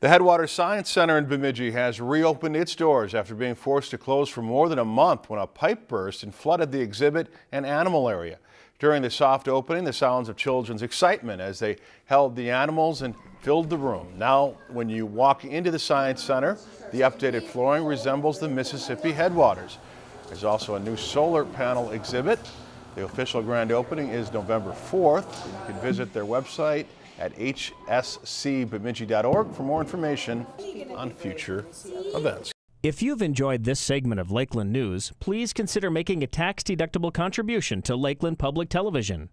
The Headwaters Science Center in Bemidji has reopened its doors after being forced to close for more than a month when a pipe burst and flooded the exhibit and animal area. During the soft opening, the sounds of children's excitement as they held the animals and filled the room. Now, when you walk into the Science Center, the updated flooring resembles the Mississippi Headwaters. There's also a new solar panel exhibit. The official grand opening is November 4th. You can visit their website at hscbemidji.org for more information on future events. If you've enjoyed this segment of Lakeland News, please consider making a tax-deductible contribution to Lakeland Public Television.